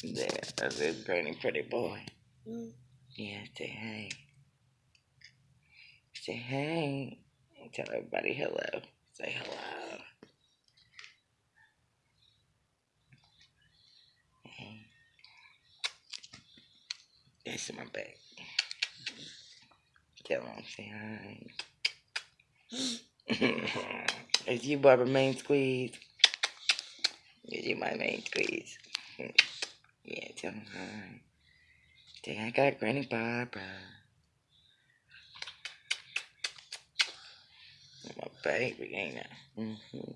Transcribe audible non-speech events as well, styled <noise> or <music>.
Yeah, that's a granny pretty boy. Mm. Yeah, say hey. Say hey. Tell everybody hello. Say hello. Hey. That's my back. Tell them, say hi. <laughs> Is you Barbara main squeeze? Is you my main squeeze? Yeah, tell them hi. Say I got Granny Barbara. My baby, ain't I? Mm-hmm.